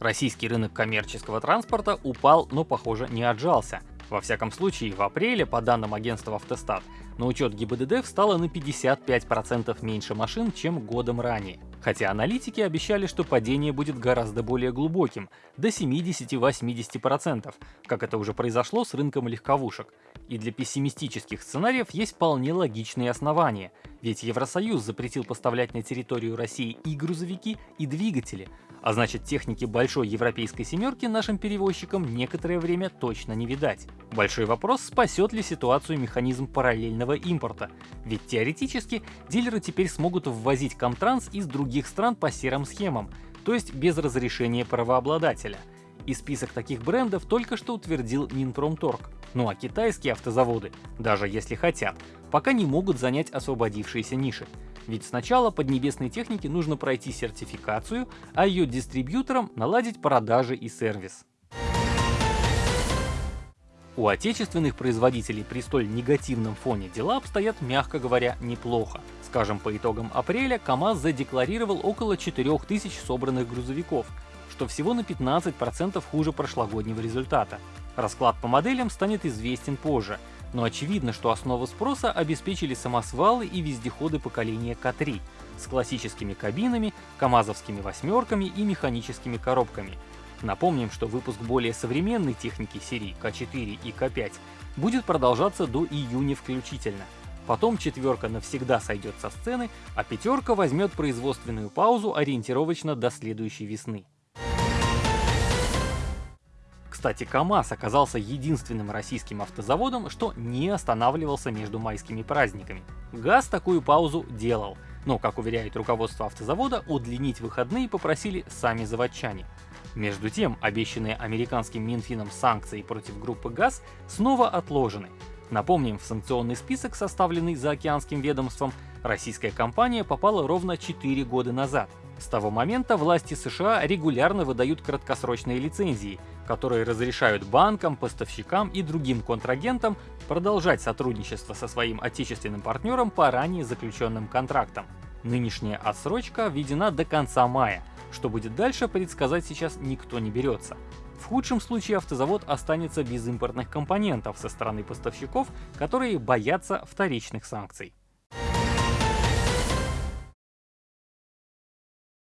Российский рынок коммерческого транспорта упал, но, похоже, не отжался. Во всяком случае, в апреле, по данным агентства «Автостат», на учет ГИБДД встало на 55% меньше машин, чем годом ранее. Хотя аналитики обещали, что падение будет гораздо более глубоким, до 70-80%, как это уже произошло с рынком легковушек. И для пессимистических сценариев есть вполне логичные основания, ведь Евросоюз запретил поставлять на территорию России и грузовики, и двигатели, а значит техники большой европейской семерки нашим перевозчикам некоторое время точно не видать. Большой вопрос, спасет ли ситуацию механизм параллельного импорта, ведь теоретически дилеры теперь смогут ввозить Комтранс из других стран по серым схемам, то есть без разрешения правообладателя. И список таких брендов только что утвердил Минпромторг. Ну а китайские автозаводы, даже если хотят, пока не могут занять освободившиеся ниши. Ведь сначала поднебесной технике нужно пройти сертификацию, а ее дистрибьюторам наладить продажи и сервис. У отечественных производителей при столь негативном фоне дела обстоят, мягко говоря, неплохо. Скажем, по итогам апреля КАМАЗ задекларировал около 4000 собранных грузовиков, что всего на 15% хуже прошлогоднего результата. Расклад по моделям станет известен позже, но очевидно, что основу спроса обеспечили самосвалы и вездеходы поколения К3 с классическими кабинами, камазовскими восьмерками и механическими коробками. Напомним, что выпуск более современной техники серии К4 и К5 будет продолжаться до июня включительно. Потом четверка навсегда сойдет со сцены, а пятерка возьмет производственную паузу ориентировочно до следующей весны. Кстати, КАМАЗ оказался единственным российским автозаводом, что не останавливался между майскими праздниками. ГАЗ такую паузу делал, но, как уверяет руководство автозавода, удлинить выходные попросили сами заводчане. Между тем, обещанные американским Минфином санкции против группы ГАЗ снова отложены. Напомним, в санкционный список, составленный заокеанским ведомством, российская компания попала ровно 4 года назад. С того момента власти США регулярно выдают краткосрочные лицензии, которые разрешают банкам, поставщикам и другим контрагентам продолжать сотрудничество со своим отечественным партнером по ранее заключенным контрактам. Нынешняя отсрочка введена до конца мая. Что будет дальше, предсказать сейчас никто не берется. В худшем случае автозавод останется без импортных компонентов со стороны поставщиков, которые боятся вторичных санкций.